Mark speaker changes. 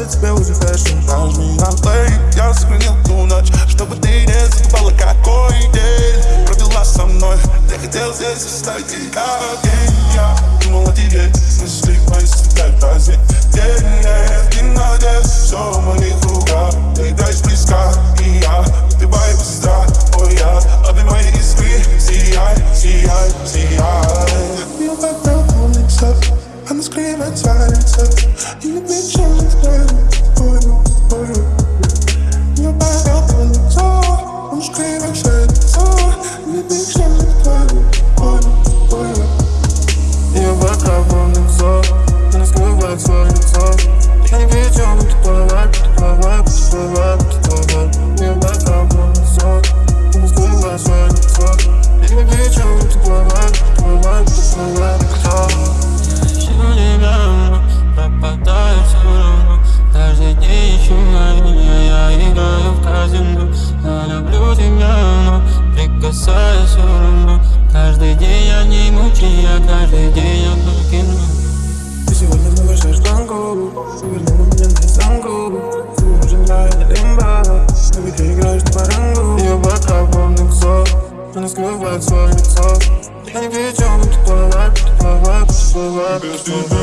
Speaker 1: для тебя уже фэшн А у меня лейт, я
Speaker 2: сохранил ту ночь Чтобы ты не забывала, какой день Провела со мной Я хотел здесь оставить тебя День я думал о тебе Снесли мои света в разы День нет, не надежд Все в моих руках Ты даешь близка, и я Ты моя быстра, о я Обнимай и спи, сияй, сияй, сияй
Speaker 3: Ее как на улицах Она скрывает сердце И любит Я
Speaker 1: люблю тебя, но прикасаюсь все равно Каждый день я не мучаю, я каждый день я только кино
Speaker 3: Ты сегодня много шашганку, ты вернула меня на санку уже нравится лимба, но ведь ты играешь на барангу Ее бока полный ксо, она скрывает свое Я не видел ты плавай, ты плавай,
Speaker 2: ты
Speaker 3: плавай,
Speaker 2: ты плавай